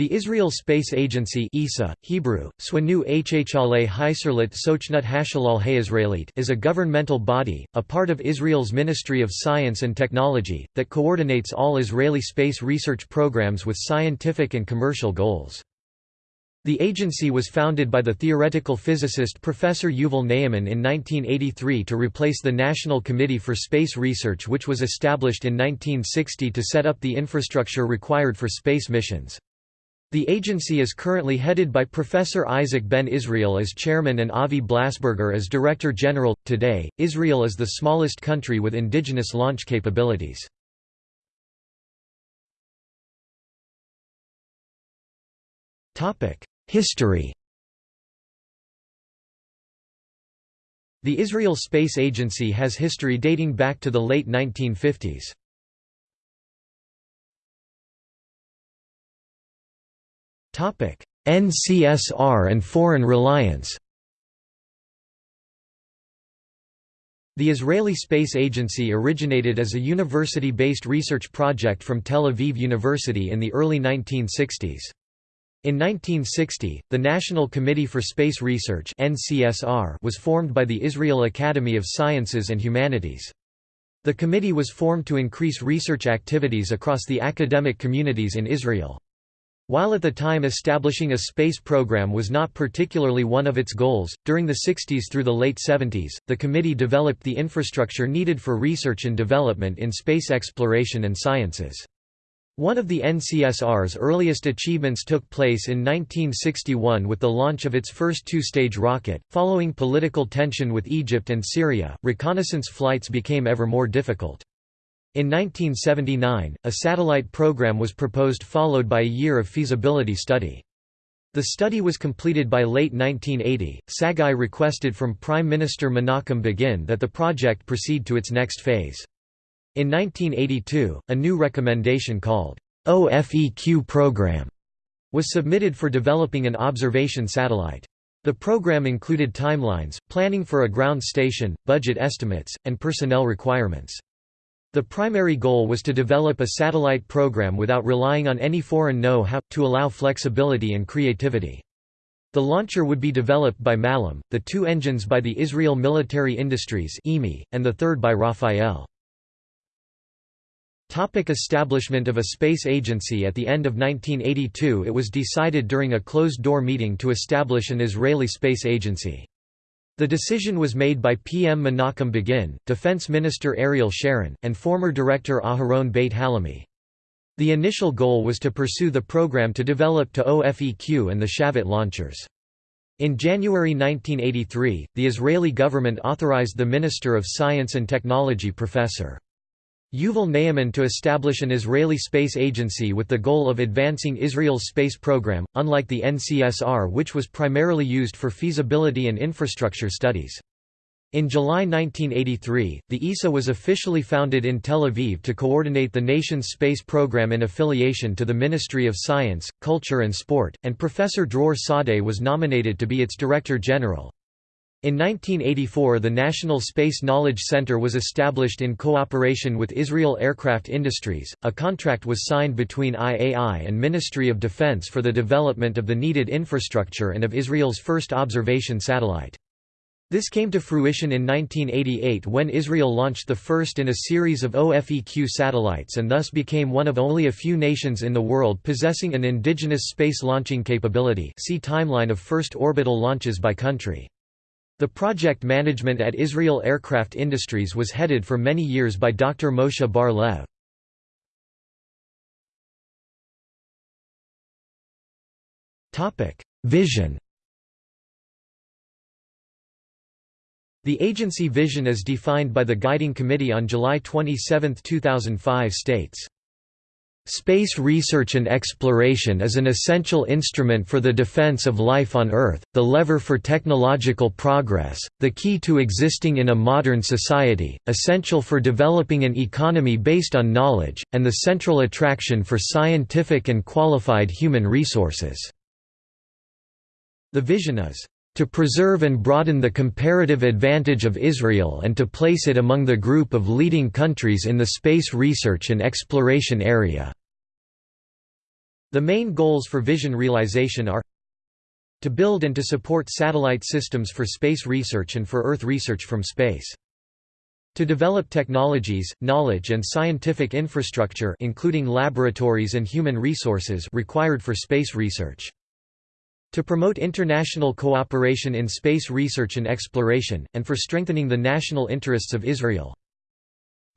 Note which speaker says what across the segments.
Speaker 1: The Israel Space Agency (ESA, Hebrew, Swanu Sochnut Hayisraelit) is a governmental body, a part of Israel's Ministry of Science and Technology, that coordinates all Israeli space research programs with scientific and commercial goals. The agency was founded by the theoretical physicist Professor Yuval Ne'eman in 1983 to replace the National Committee for Space Research which was established in 1960 to set up the infrastructure required for space missions. The agency is currently headed by Professor Isaac Ben Israel as chairman and Avi Blasberger as director general. Today, Israel is the smallest country with indigenous launch capabilities. Topic: History. The Israel Space Agency has history dating back to the late 1950s. NCSR and foreign reliance The Israeli Space Agency originated as a university-based research project from Tel Aviv University in the early 1960s. In 1960, the National Committee for Space Research was formed by the Israel Academy of Sciences and Humanities. The committee was formed to increase research activities across the academic communities in Israel. While at the time establishing a space program was not particularly one of its goals, during the 60s through the late 70s, the committee developed the infrastructure needed for research and development in space exploration and sciences. One of the NCSR's earliest achievements took place in 1961 with the launch of its first two-stage rocket. Following political tension with Egypt and Syria, reconnaissance flights became ever more difficult. In 1979, a satellite program was proposed followed by a year of feasibility study. The study was completed by late 1980. Saguy requested from Prime Minister Menachem Begin that the project proceed to its next phase. In 1982, a new recommendation called OFEQ Program was submitted for developing an observation satellite. The program included timelines, planning for a ground station, budget estimates, and personnel requirements. The primary goal was to develop a satellite program without relying on any foreign know-how, to allow flexibility and creativity. The launcher would be developed by Malam, the two engines by the Israel Military Industries and the third by Rafael. Topic establishment of a space agency At the end of 1982 it was decided during a closed-door meeting to establish an Israeli space agency. The decision was made by PM Menachem Begin, Defense Minister Ariel Sharon, and former Director Aharon Beit Halahmi. The initial goal was to pursue the program to develop to OFEQ and the Shavit launchers. In January 1983, the Israeli government authorized the Minister of Science and Technology Professor. Yuval Ne'eman to establish an Israeli space agency with the goal of advancing Israel's space program, unlike the NCSR which was primarily used for feasibility and infrastructure studies. In July 1983, the ESA was officially founded in Tel Aviv to coordinate the nation's space program in affiliation to the Ministry of Science, Culture and Sport, and Professor Dror Sadeh was nominated to be its Director General. In 1984 the National Space Knowledge Center was established in cooperation with Israel Aircraft Industries. A contract was signed between IAI and Ministry of Defense for the development of the needed infrastructure and of Israel's first observation satellite. This came to fruition in 1988 when Israel launched the first in a series of OFEQ satellites and thus became one of only a few nations in the world possessing an indigenous space launching capability see timeline of first orbital launches by country. The project management at Israel Aircraft Industries was headed for many years by Dr. Moshe Bar Lev. Vision The agency vision as defined by the Guiding Committee on July 27, 2005 states Space research and exploration is an essential instrument for the defense of life on Earth, the lever for technological progress, the key to existing in a modern society, essential for developing an economy based on knowledge, and the central attraction for scientific and qualified human resources." The vision is, "...to preserve and broaden the comparative advantage of Israel and to place it among the group of leading countries in the space research and exploration area." The main goals for vision realization are to build and to support satellite systems for space research and for Earth research from space. To develop technologies, knowledge and scientific infrastructure including laboratories and human resources required for space research. To promote international cooperation in space research and exploration, and for strengthening the national interests of Israel.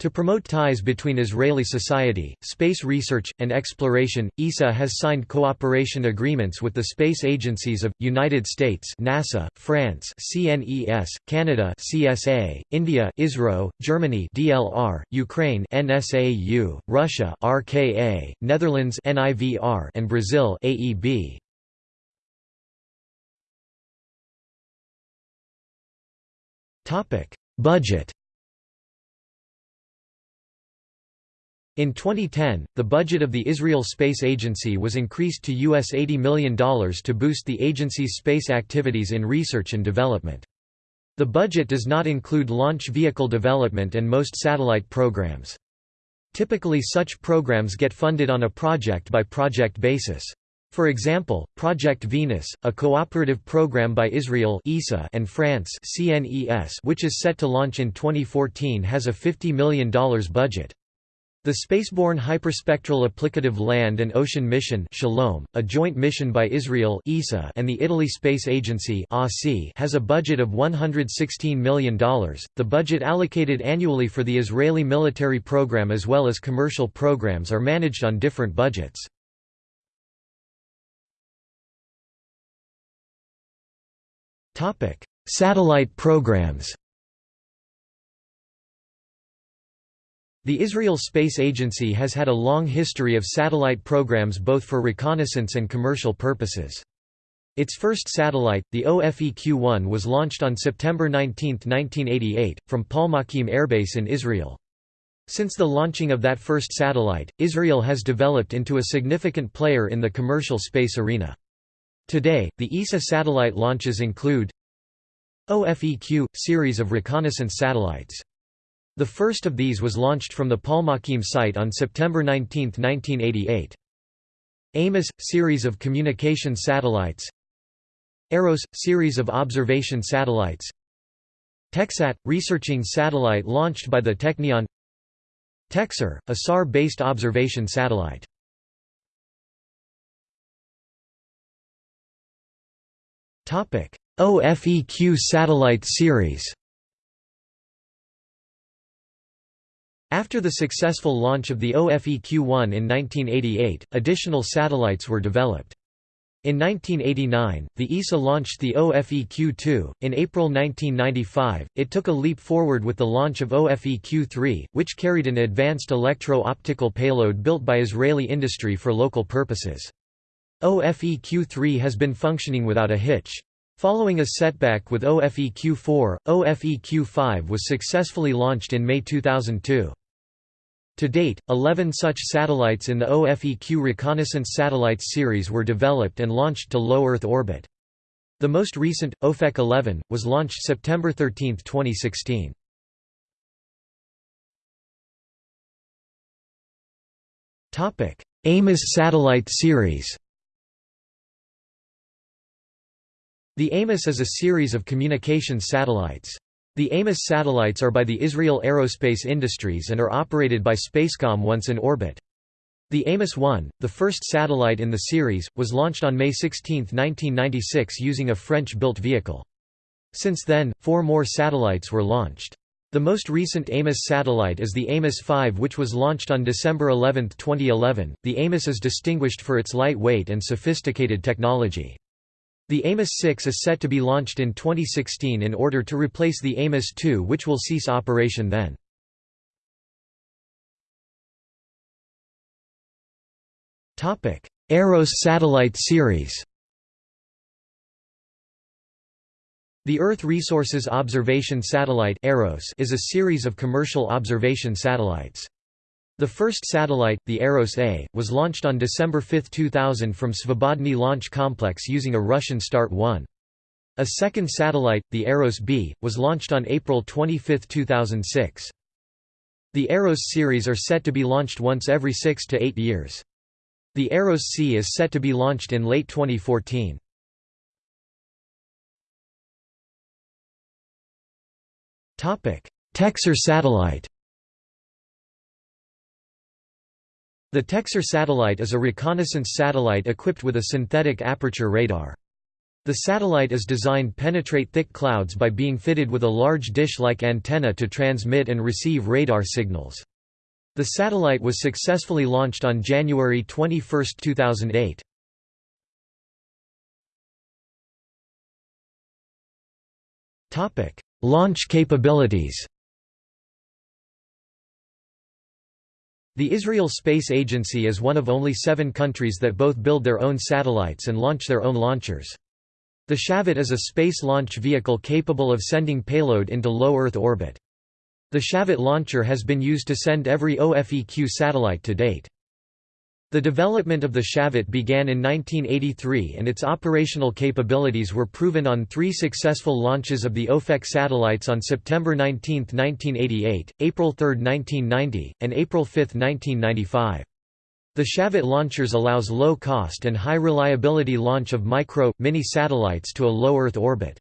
Speaker 1: To promote ties between Israeli society, space research, and exploration, ESA has signed cooperation agreements with the space agencies of, United States NASA, France CNES, Canada CSA, India ISRO, Germany DLR, Ukraine NSAU, Russia RKA, Netherlands NIVR, and Brazil AEB. Budget In 2010, the budget of the Israel Space Agency was increased to US $80 million to boost the agency's space activities in research and development. The budget does not include launch vehicle development and most satellite programs. Typically such programs get funded on a project-by-project -project basis. For example, Project Venus, a cooperative program by Israel ESA and France CNES which is set to launch in 2014 has a $50 million budget. The Spaceborne Hyperspectral Applicative Land and Ocean Mission Shalom, a joint mission by Israel ESA and the Italy Space Agency has a budget of $116 million. The budget allocated annually for the Israeli military program as well as commercial programs are managed on different budgets. Satellite programs The Israel Space Agency has had a long history of satellite programs both for reconnaissance and commercial purposes. Its first satellite, the OFEQ-1 was launched on September 19, 1988, from Palmachim Airbase in Israel. Since the launching of that first satellite, Israel has developed into a significant player in the commercial space arena. Today, the ESA satellite launches include OFEQ – series of reconnaissance satellites the first of these was launched from the Palmachim site on September 19, 1988. AMOS – series of communication satellites. EROS – series of observation satellites. TechSat – researching satellite launched by the Technion. TechSAR – a SAR-based observation satellite. OFEQ satellite series After the successful launch of the OFEQ-1 in 1988, additional satellites were developed. In 1989, the ESA launched the OFEQ-2. In April 1995, it took a leap forward with the launch of OFEQ-3, which carried an advanced electro-optical payload built by Israeli industry for local purposes. OFEQ-3 has been functioning without a hitch. Following a setback with OFEQ-4, OFEQ-5 was successfully launched in May 2002. To date, 11 such satellites in the OFEQ Reconnaissance Satellites series were developed and launched to low Earth orbit. The most recent, OFEQ 11, was launched September 13, 2016. AMOS satellite series The AMOS is a series of communications satellites. The AMOS satellites are by the Israel Aerospace Industries and are operated by Spacecom once in orbit. The Amos-1, the first satellite in the series, was launched on May 16, 1996 using a French-built vehicle. Since then, four more satellites were launched. The most recent Amos satellite is the Amos 5 which was launched on December 11, 2011. The Amos is distinguished for its lightweight and sophisticated technology. The Amos 6 is set to be launched in 2016 in order to replace the Amos 2 which will cease operation then. EROS satellite series The Earth Resources Observation Satellite is a series of commercial observation satellites. The first satellite, the Eros A, was launched on December 5, 2000 from Svobodny Launch Complex using a Russian Start-1. A second satellite, the Eros B, was launched on April 25, 2006. The Eros series are set to be launched once every six to eight years. The Eros C is set to be launched in late 2014. TechSAR satellite The TechSAR satellite is a reconnaissance satellite equipped with a synthetic aperture radar. The satellite is designed to penetrate thick clouds by being fitted with a large dish-like antenna to transmit and receive radar signals. The satellite was successfully launched on January 21, 2008. Launch capabilities The Israel Space Agency is one of only seven countries that both build their own satellites and launch their own launchers. The Shavit is a space launch vehicle capable of sending payload into low Earth orbit. The Shavit launcher has been used to send every OFEQ satellite to date. The development of the Shavit began in 1983 and its operational capabilities were proven on three successful launches of the OFEQ satellites on September 19, 1988, April 3, 1990, and April 5, 1995. The Shavit launchers allows low-cost and high-reliability launch of micro, mini satellites to a low Earth orbit.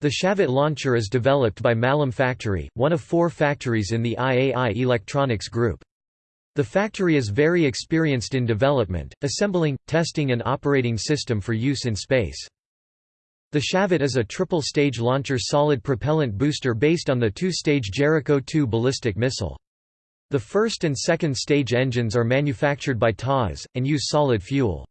Speaker 1: The Shavit launcher is developed by Mallam Factory, one of four factories in the IAI Electronics Group. The factory is very experienced in development, assembling, testing and operating system for use in space. The Shavit is a triple-stage launcher solid propellant booster based on the two-stage Jericho 2 ballistic missile. The first and second stage engines are manufactured by TAS, and use solid fuel.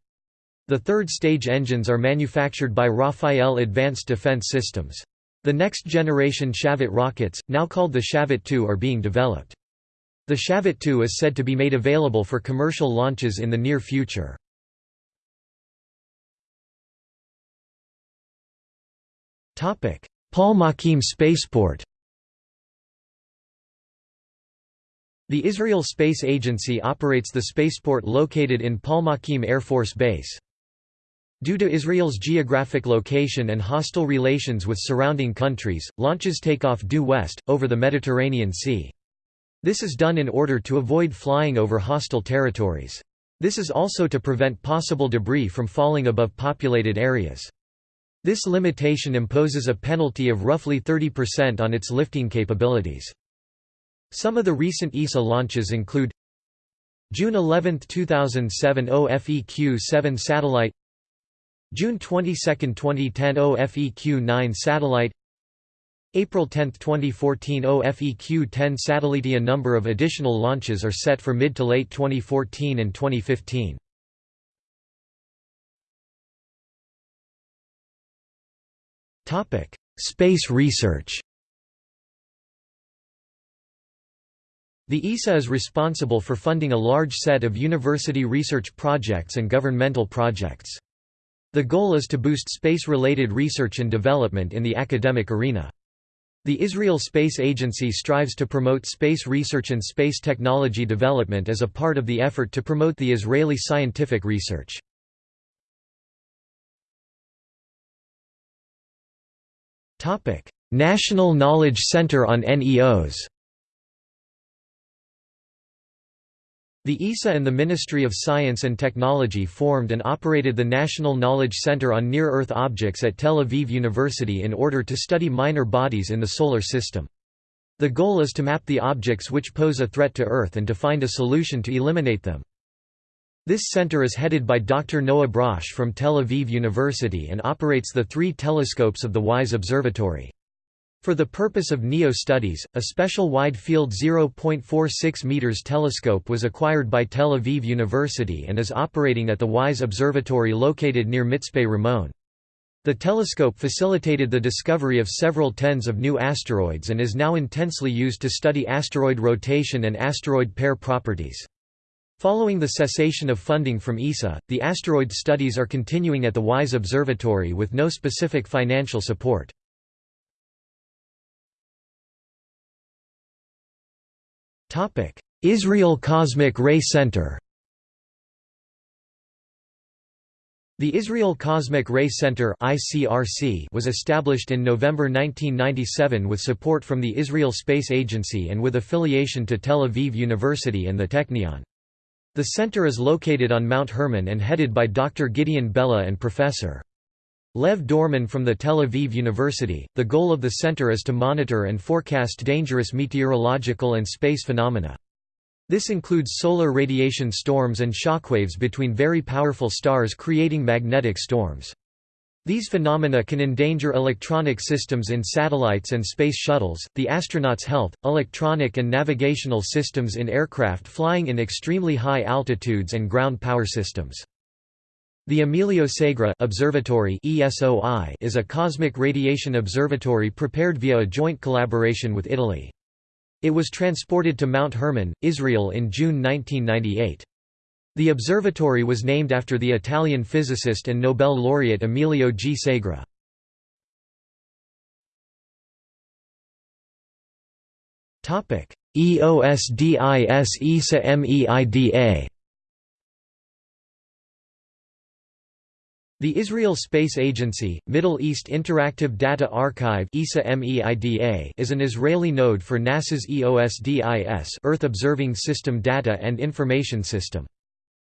Speaker 1: The third stage engines are manufactured by Rafael Advanced Defense Systems. The next generation Shavit rockets, now called the Shavit 2 are being developed. The Shavit 2 is said to be made available for commercial launches in the near future. Palmachim spaceport The Israel Space Agency operates the spaceport located in Palmachim Air Force Base. Due to Israel's geographic location and hostile relations with surrounding countries, launches take off due west, over the Mediterranean Sea. This is done in order to avoid flying over hostile territories. This is also to prevent possible debris from falling above populated areas. This limitation imposes a penalty of roughly 30% on its lifting capabilities. Some of the recent ESA launches include June 11, 2007 OFEQ-7 satellite June 22, 2010 OFEQ-9 satellite April 10, 2014 OFEQ-10 satellite. A number of additional launches are set for mid to late 2014 and 2015. Topic: Space research. The ESA is responsible for funding a large set of university research projects and governmental projects. The goal is to boost space-related research and development in the academic arena. The Israel Space Agency strives to promote space research and space technology development as a part of the effort to promote the Israeli scientific research. National Knowledge Center on NEOs The ESA and the Ministry of Science and Technology formed and operated the National Knowledge Center on Near-Earth Objects at Tel Aviv University in order to study minor bodies in the Solar System. The goal is to map the objects which pose a threat to Earth and to find a solution to eliminate them. This center is headed by Dr. Noah Brosh from Tel Aviv University and operates the three telescopes of the WISE Observatory. For the purpose of NEO studies, a special wide-field 0.46 meters telescope was acquired by Tel Aviv University and is operating at the WISE Observatory located near Mitzpe Ramon. The telescope facilitated the discovery of several tens of new asteroids and is now intensely used to study asteroid rotation and asteroid pair properties. Following the cessation of funding from ESA, the asteroid studies are continuing at the WISE Observatory with no specific financial support. Israel Cosmic Ray Center The Israel Cosmic Ray Center was established in November 1997 with support from the Israel Space Agency and with affiliation to Tel Aviv University and the Technion. The center is located on Mount Hermon and headed by Dr. Gideon Bella and Professor. Lev Dorman from the Tel Aviv University. The goal of the center is to monitor and forecast dangerous meteorological and space phenomena. This includes solar radiation storms and shockwaves between very powerful stars creating magnetic storms. These phenomena can endanger electronic systems in satellites and space shuttles, the astronauts' health, electronic and navigational systems in aircraft flying in extremely high altitudes and ground power systems. The Emilio Segre Observatory is a cosmic radiation observatory prepared via a joint collaboration with Italy. It was transported to Mount Hermon, Israel in June 1998. The observatory was named after the Italian physicist and Nobel laureate Emilio G. Segre. EOSDIS ESA MEIDA The Israel Space Agency, Middle East Interactive Data Archive is an Israeli node for NASA's EOSDIS Earth Observing System Data and Information System.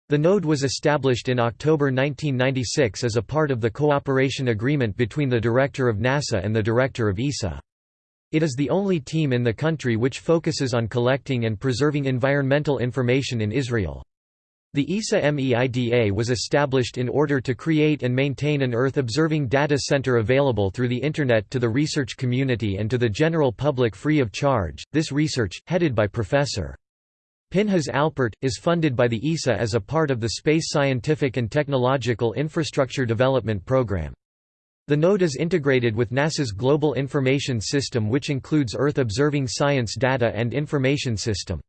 Speaker 1: The node was established in October 1996 as a part of the cooperation agreement between the Director of NASA and the Director of ESA. It is the only team in the country which focuses on collecting and preserving environmental information in Israel. The ESA MEIDA was established in order to create and maintain an Earth-observing data center available through the Internet to the research community and to the general public free of charge. This research, headed by Professor. Pinhas Alpert, is funded by the ESA as a part of the Space Scientific and Technological Infrastructure Development Program. The node is integrated with NASA's Global Information System which includes Earth-observing science data and information system.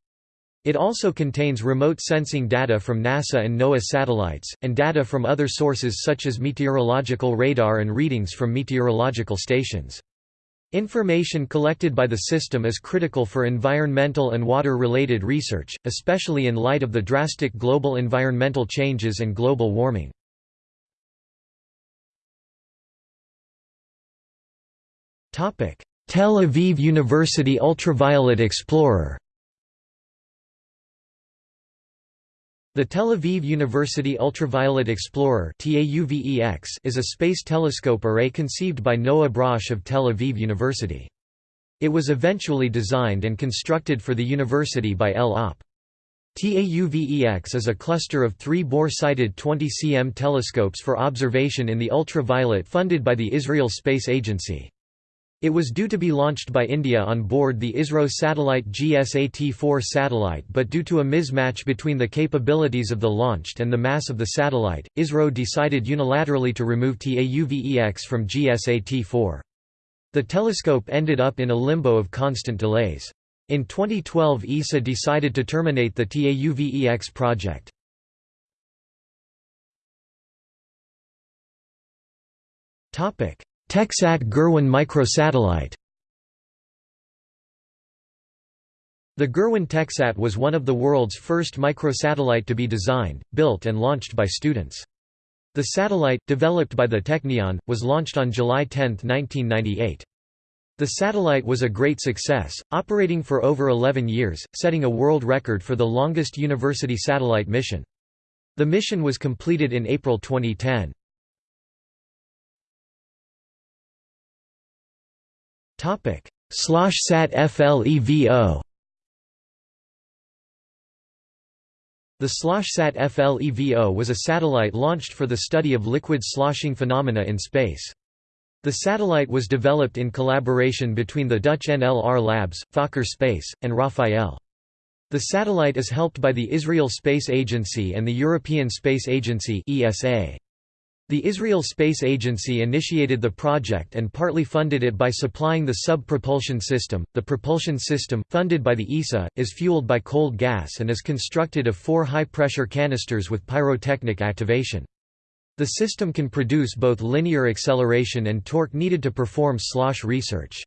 Speaker 1: It also contains remote sensing data from NASA and NOAA satellites, and data from other sources such as meteorological radar and readings from meteorological stations. Information collected by the system is critical for environmental and water-related research, especially in light of the drastic global environmental changes and global warming. Tel Aviv University Ultraviolet Explorer The Tel Aviv University Ultraviolet Explorer is a space telescope array conceived by Noah Brosh of Tel Aviv University. It was eventually designed and constructed for the university by El Op. TAUVEX is a cluster of three bore-sighted 20 cm telescopes for observation in the ultraviolet funded by the Israel Space Agency. It was due to be launched by India on board the ISRO satellite GSAT-4 satellite but due to a mismatch between the capabilities of the launched and the mass of the satellite, ISRO decided unilaterally to remove TAUVEX from GSAT-4. The telescope ended up in a limbo of constant delays. In 2012 ESA decided to terminate the TAUVEX project. Topic TechSat Gurwin microsatellite The Gurwin TechSat was one of the world's first microsatellite to be designed, built and launched by students. The satellite, developed by the Technion, was launched on July 10, 1998. The satellite was a great success, operating for over 11 years, setting a world record for the longest university satellite mission. The mission was completed in April 2010. SLOSHSAT FLEVO The SLOSHSAT FLEVO was a satellite launched for the study of liquid sloshing phenomena in space. The satellite was developed in collaboration between the Dutch NLR Labs, Fokker Space, and Rafael. The satellite is helped by the Israel Space Agency and the European Space Agency ESA. The Israel Space Agency initiated the project and partly funded it by supplying the sub-propulsion system. The propulsion system, funded by the ESA, is fueled by cold gas and is constructed of four high-pressure canisters with pyrotechnic activation. The system can produce both linear acceleration and torque needed to perform slosh research.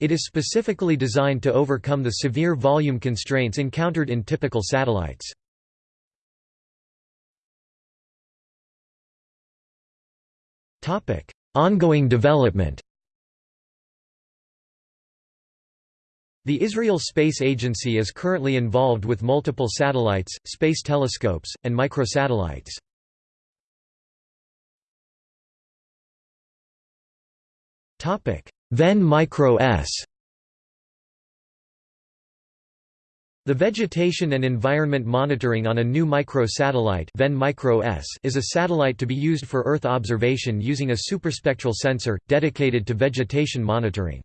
Speaker 1: It is specifically designed to overcome the severe volume constraints encountered in typical satellites. Ongoing development The Israel Space Agency is currently involved with multiple satellites, space telescopes, and microsatellites. Ven Micro S The vegetation and environment monitoring on a new microsatellite is a satellite to be used for Earth observation using a superspectral sensor, dedicated to vegetation monitoring.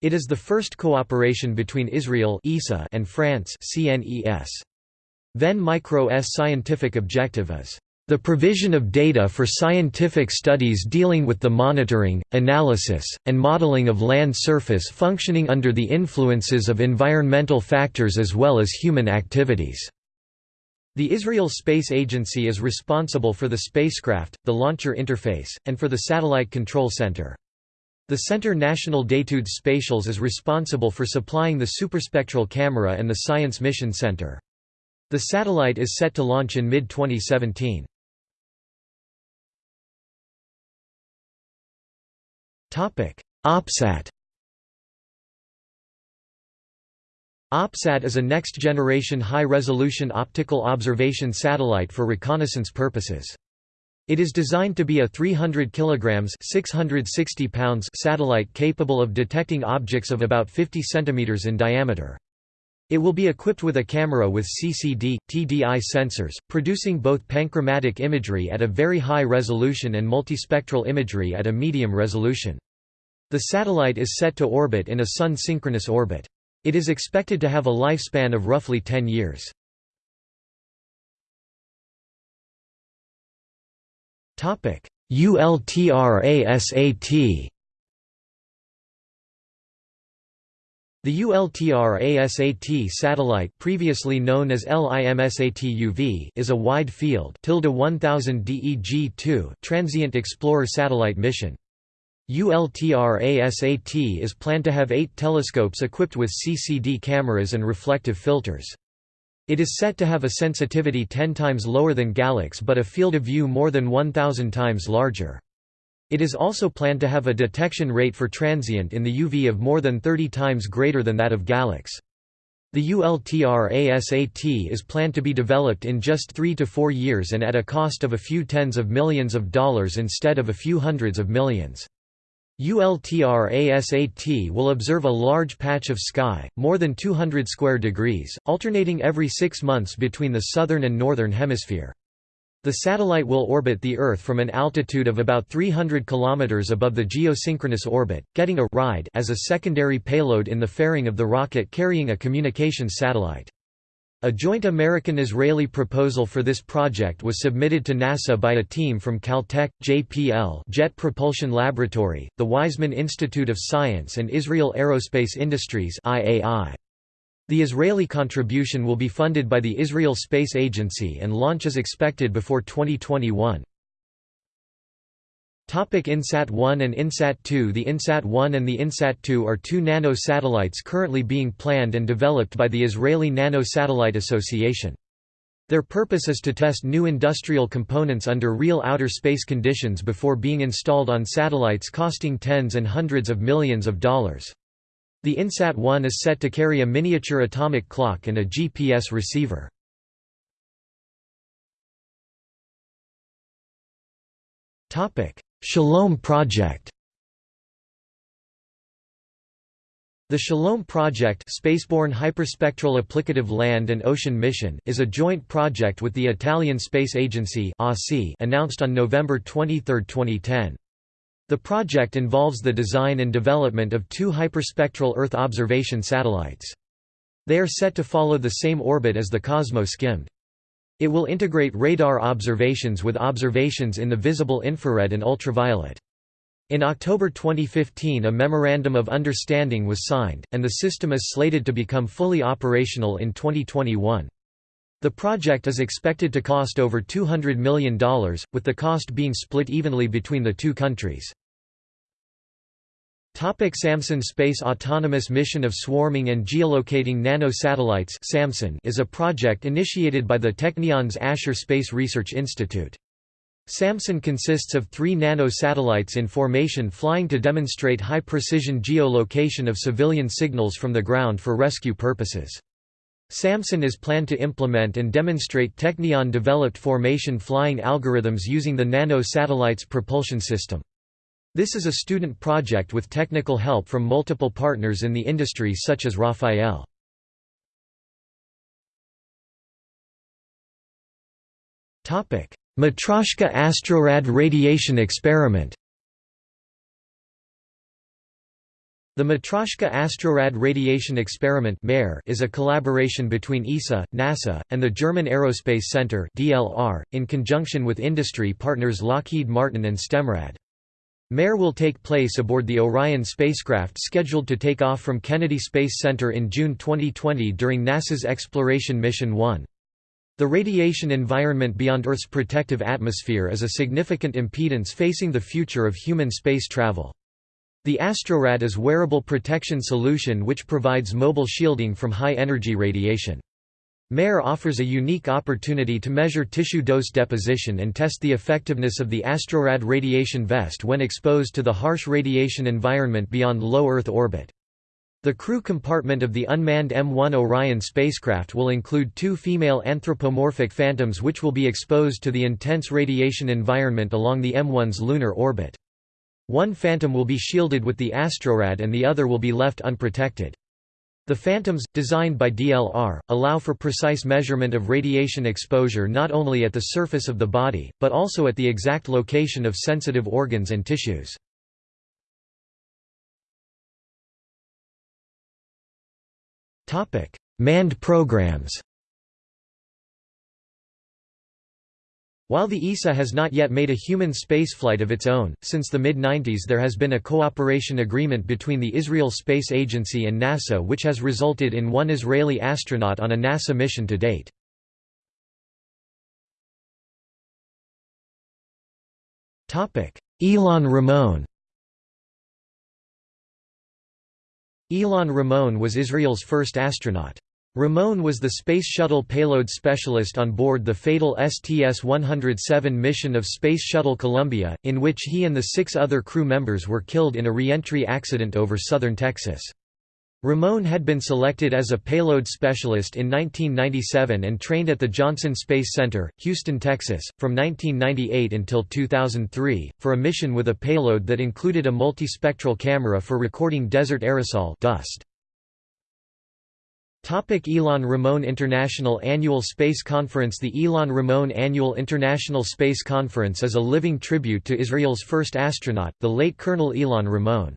Speaker 1: It is the first cooperation between Israel and France Ven Micro S scientific objective is the provision of data for scientific studies dealing with the monitoring, analysis, and modeling of land surface functioning under the influences of environmental factors as well as human activities. The Israel Space Agency is responsible for the spacecraft, the launcher interface, and for the Satellite Control Center. The Centre National d'études spatiales is responsible for supplying the superspectral camera and the Science Mission Center. The satellite is set to launch in mid-2017. OPSAT OPSAT is a next-generation high-resolution optical observation satellite for reconnaissance purposes. It is designed to be a 300 kg 660 pounds satellite capable of detecting objects of about 50 cm in diameter. It will be equipped with a camera with CCD, TDI sensors, producing both panchromatic imagery at a very high resolution and multispectral imagery at a medium resolution. The satellite is set to orbit in a Sun-synchronous orbit. It is expected to have a lifespan of roughly 10 years. ULTRASAT The ULTRASAT satellite previously known as LIMSAT-UV is a wide-field 1000 DEG-2 transient explorer satellite mission. ULTRASAT is planned to have eight telescopes equipped with CCD cameras and reflective filters. It is set to have a sensitivity 10 times lower than GALEX but a field of view more than 1,000 times larger. It is also planned to have a detection rate for transient in the UV of more than 30 times greater than that of GALEX. The ULTRASAT is planned to be developed in just three to four years and at a cost of a few tens of millions of dollars instead of a few hundreds of millions. ULTRASAT will observe a large patch of sky, more than 200 square degrees, alternating every six months between the southern and northern hemisphere. The satellite will orbit the Earth from an altitude of about 300 km above the geosynchronous orbit, getting a ride as a secondary payload in the fairing of the rocket carrying a communications satellite. A joint American-Israeli proposal for this project was submitted to NASA by a team from Caltech, JPL Jet Propulsion Laboratory, the Weizmann Institute of Science and Israel Aerospace Industries IAI. The Israeli contribution will be funded by the Israel Space Agency and launch is expected before 2021. INSAT-1 and INSAT-2 The INSAT-1 and the INSAT-2 are two nano-satellites currently being planned and developed by the Israeli Nano-Satellite Association. Their purpose is to test new industrial components under real outer space conditions before being installed on satellites costing tens and hundreds of millions of dollars. The INSAT-1 is set to carry a miniature atomic clock and a GPS receiver. Shalom Project The Shalom Project Spaceborne Hyperspectral Applicative Land and Ocean Mission is a joint project with the Italian Space Agency announced on November 23, 2010. The project involves the design and development of two hyperspectral Earth observation satellites. They are set to follow the same orbit as the COSMO-SkyMed. It will integrate radar observations with observations in the visible infrared and ultraviolet. In October 2015 a Memorandum of Understanding was signed, and the system is slated to become fully operational in 2021. The project is expected to cost over $200 million, with the cost being split evenly between the two countries. Topic Samson Space Autonomous Mission of Swarming and Geolocating Nanosatellites Samson is a project initiated by the Technion's Asher Space Research Institute. SAMSON consists of three nano-satellites in formation flying to demonstrate high-precision geolocation of civilian signals from the ground for rescue purposes. SAMSON is planned to implement and demonstrate Technion-developed formation flying algorithms using the nano-satellites propulsion system. This is a student project with technical help from multiple partners in the industry such as Rafael. Matryoshka Astrorad radiation experiment The Matryoshka Astrorad Radiation Experiment is a collaboration between ESA, NASA, and the German Aerospace Center in conjunction with industry partners Lockheed Martin and Stemrad. MARE will take place aboard the Orion spacecraft scheduled to take off from Kennedy Space Center in June 2020 during NASA's Exploration Mission 1. The radiation environment beyond Earth's protective atmosphere is a significant impedance facing the future of human space travel. The Astrorad is wearable protection solution which provides mobile shielding from high-energy radiation. MARE offers a unique opportunity to measure tissue dose deposition and test the effectiveness of the Astrorad radiation vest when exposed to the harsh radiation environment beyond low Earth orbit. The crew compartment of the unmanned EM-1 Orion spacecraft will include two female anthropomorphic phantoms which will be exposed to the intense radiation environment along the EM-1's lunar orbit. One phantom will be shielded with the Astrorad and the other will be left unprotected. The phantoms, designed by DLR, allow for precise measurement of radiation exposure not only at the surface of the body, but also at the exact location of sensitive organs and tissues. Manned programs While the ESA has not yet made a human spaceflight of its own, since the mid-90s there has been a cooperation agreement between the Israel Space Agency and NASA which has resulted in one Israeli astronaut on a NASA mission to date. Ilan Ramon Ilan Ramon was Israel's first astronaut. Ramon was the Space Shuttle payload specialist on board the fatal STS-107 mission of Space Shuttle Columbia, in which he and the six other crew members were killed in a re-entry accident over southern Texas. Ramon had been selected as a payload specialist in 1997 and trained at the Johnson Space Center, Houston, Texas, from 1998 until 2003, for a mission with a payload that included a multispectral camera for recording desert aerosol dust. Ilan Ramon International Annual Space Conference The Ilan Ramon Annual International Space Conference is a living tribute to Israel's first astronaut, the late Colonel Ilan Ramon.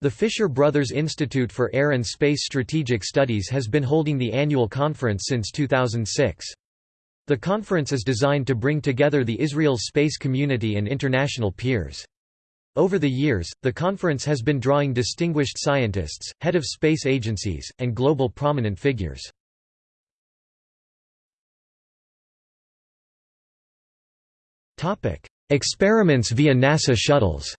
Speaker 1: The Fisher Brothers Institute for Air and Space Strategic Studies has been holding the annual conference since 2006. The conference is designed to bring together the Israel's space community and international peers. Over the years, the conference has been drawing distinguished scientists, head of space agencies, and global prominent figures. Experiments via NASA shuttles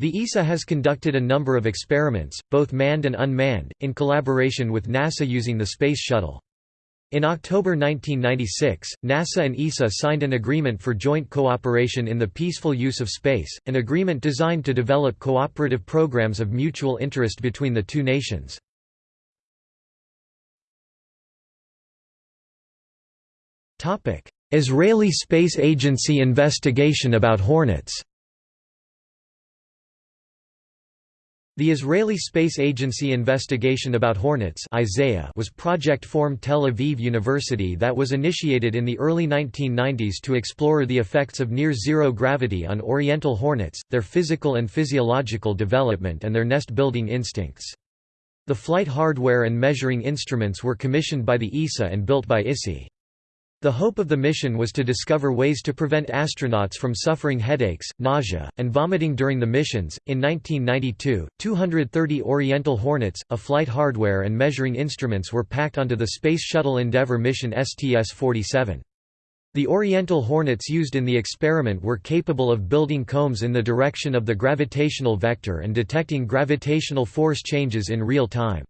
Speaker 1: The ESA has conducted a number of experiments, both manned and unmanned, in collaboration with NASA using the Space Shuttle. In October 1996, NASA and ESA signed an agreement for joint cooperation in the peaceful use of space, an agreement designed to develop cooperative programs of mutual interest between the two nations. Israeli Space Agency investigation about Hornets The Israeli Space Agency investigation about Hornets Isaiah was Project Form Tel Aviv University that was initiated in the early 1990s to explore the effects of near-zero gravity on Oriental hornets, their physical and physiological development and their nest-building instincts. The flight hardware and measuring instruments were commissioned by the ESA and built by ISI. The hope of the mission was to discover ways to prevent astronauts from suffering headaches, nausea, and vomiting during the missions. In 1992, 230 Oriental Hornets, a flight hardware and measuring instruments were packed onto the Space Shuttle Endeavour mission STS-47. The Oriental Hornets used in the experiment were capable of building combs in the direction of the gravitational vector and detecting gravitational force changes in real time.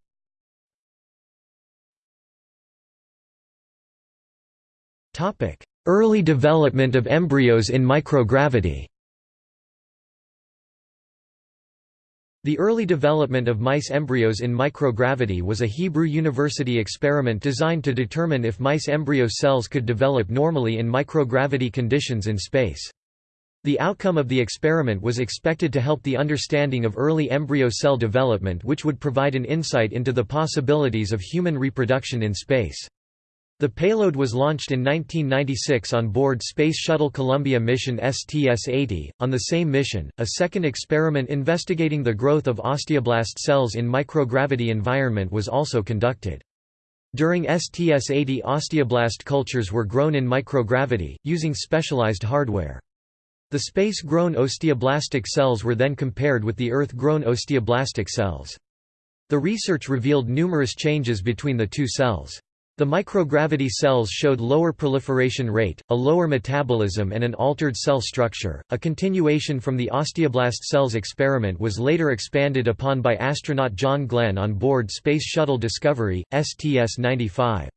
Speaker 1: Early development of embryos in microgravity The early development of mice embryos in microgravity was a Hebrew University experiment designed to determine if mice embryo cells could develop normally in microgravity conditions in space. The outcome of the experiment was expected to help the understanding of early embryo cell development which would provide an insight into the possibilities of human reproduction in space. The payload was launched in 1996 on board Space Shuttle Columbia mission STS-80. On the same mission, a second experiment investigating the growth of osteoblast cells in microgravity environment was also conducted. During STS-80 osteoblast cultures were grown in microgravity, using specialized hardware. The space-grown osteoblastic cells were then compared with the Earth-grown osteoblastic cells. The research revealed numerous changes between the two cells. The microgravity cells showed lower proliferation rate, a lower metabolism and an altered cell structure. A continuation from the osteoblast cells experiment was later expanded upon by astronaut John Glenn on board Space Shuttle Discovery, STS-95.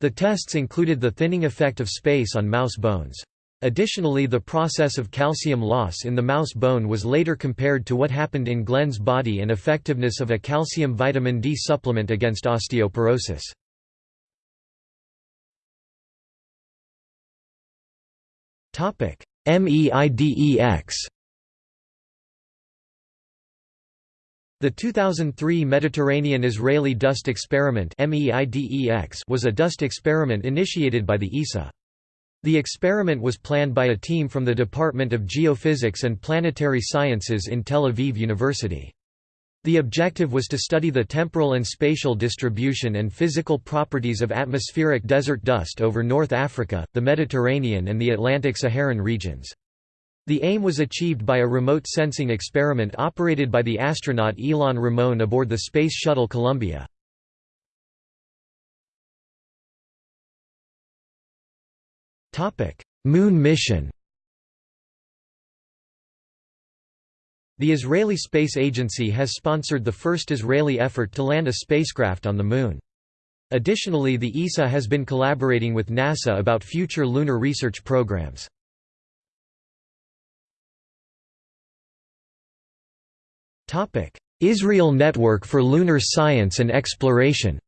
Speaker 1: The tests included the thinning effect of space on mouse bones. Additionally the process of calcium loss in the mouse bone was later compared to what happened in Glenn's body and effectiveness of a calcium vitamin D supplement against osteoporosis. MEIDEX The 2003 Mediterranean-Israeli Dust Experiment was a dust experiment initiated by the ISA. The experiment was planned by a team from the Department of Geophysics and Planetary Sciences in Tel Aviv University. The objective was to study the temporal and spatial distribution and physical properties of atmospheric desert dust over North Africa, the Mediterranean and the Atlantic-Saharan regions. The aim was achieved by a remote sensing experiment operated by the astronaut Ilan Ramon aboard the Space Shuttle Columbia. Moon mission The Israeli Space Agency has sponsored the first Israeli effort to land a spacecraft on the Moon. Additionally the ISA has been collaborating with NASA about future lunar research programs. Israel Network for Lunar Science and Exploration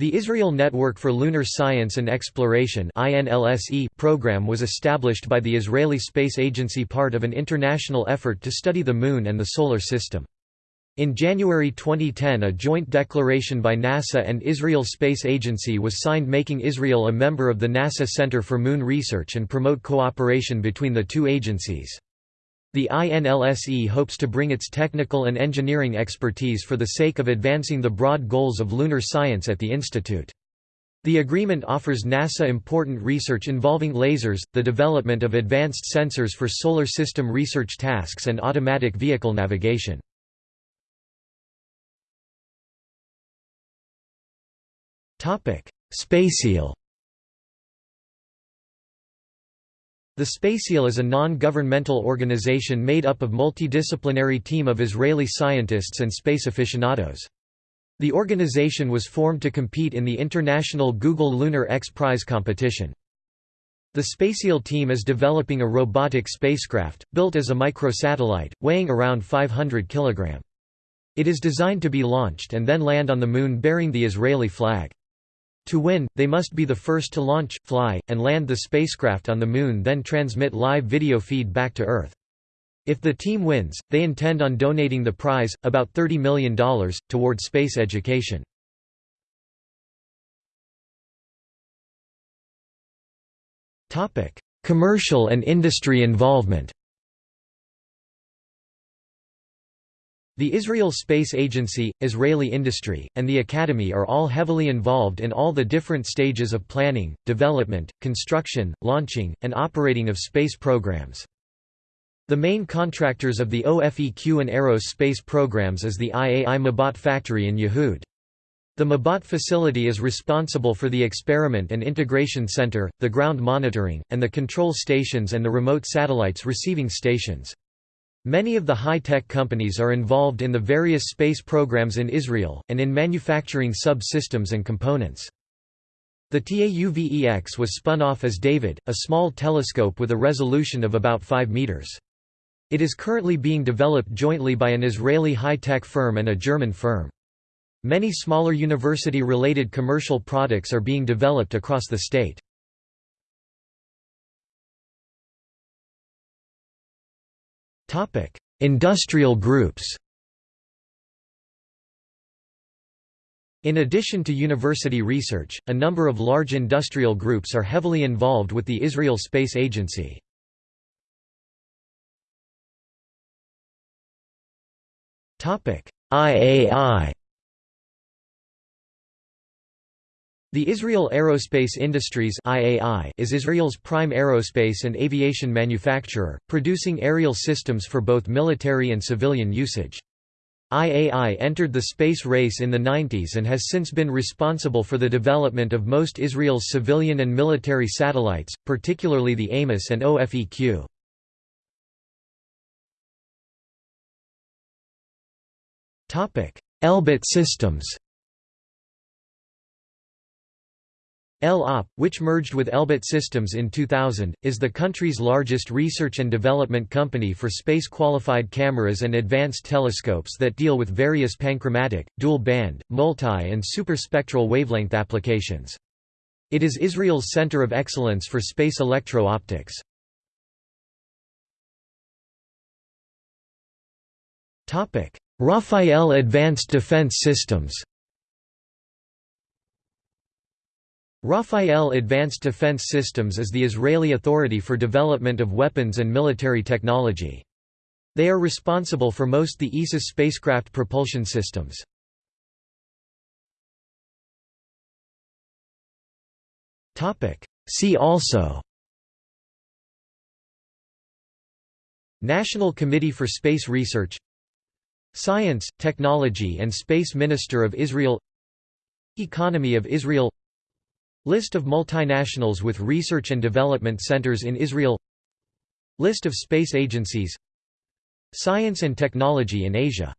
Speaker 1: The Israel Network for Lunar Science and Exploration program was established by the Israeli Space Agency part of an international effort to study the Moon and the Solar System. In January 2010 a joint declaration by NASA and Israel Space Agency was signed making Israel a member of the NASA Center for Moon Research and promote cooperation between the two agencies. The INLSE hopes to bring its technical and engineering expertise for the sake of advancing the broad goals of lunar science at the institute. The agreement offers NASA important research involving lasers, the development of advanced sensors for solar system research tasks and automatic vehicle navigation. SpaceIL The SpaceIL is a non-governmental organization made up of multidisciplinary team of Israeli scientists and space aficionados. The organization was formed to compete in the international Google Lunar X Prize competition. The SpaceIL team is developing a robotic spacecraft, built as a microsatellite, weighing around 500 kg. It is designed to be launched and then land on the Moon bearing the Israeli flag. To win, they must be the first to launch, fly, and land the spacecraft on the Moon then transmit live video feed back to Earth. If the team wins, they intend on donating the prize, about $30 million, toward space education. Commercial and industry involvement The Israel Space Agency, Israeli Industry, and the Academy are all heavily involved in all the different stages of planning, development, construction, launching, and operating of space programs. The main contractors of the OFEQ and EROS space programs is the IAI Mabat factory in Yehud. The Mabat facility is responsible for the experiment and integration center, the ground monitoring, and the control stations and the remote satellites receiving stations. Many of the high-tech companies are involved in the various space programs in Israel, and in manufacturing sub-systems and components. The TAUVEX was spun off as David, a small telescope with a resolution of about 5 meters. It is currently being developed jointly by an Israeli high-tech firm and a German firm. Many smaller university-related commercial products are being developed across the state. Industrial groups. In addition to university research, a number of large industrial groups are heavily involved with the Israel Space Agency. IAI The Israel Aerospace Industries IAI is Israel's prime aerospace and aviation manufacturer, producing aerial systems for both military and civilian usage. IAI entered the space race in the 90s and has since been responsible for the development of most Israel's civilian and military satellites, particularly the Amos and OFEQ. Elbit Systems El-Op, which merged with Elbit Systems in 2000, is the country's largest research and development company for space-qualified cameras and advanced telescopes that deal with various panchromatic, dual-band, multi- and superspectral wavelength applications. It is Israel's center of excellence for space electro-optics. Rafael Advanced Defense Systems Rafael Advanced Defense Systems is the Israeli authority for development of weapons and military technology. They are responsible for most the ISIS spacecraft propulsion systems. See also National Committee for Space Research Science, Technology and Space Minister of Israel Economy of Israel List of multinationals with research and development centers in Israel. List of space agencies. Science and technology in Asia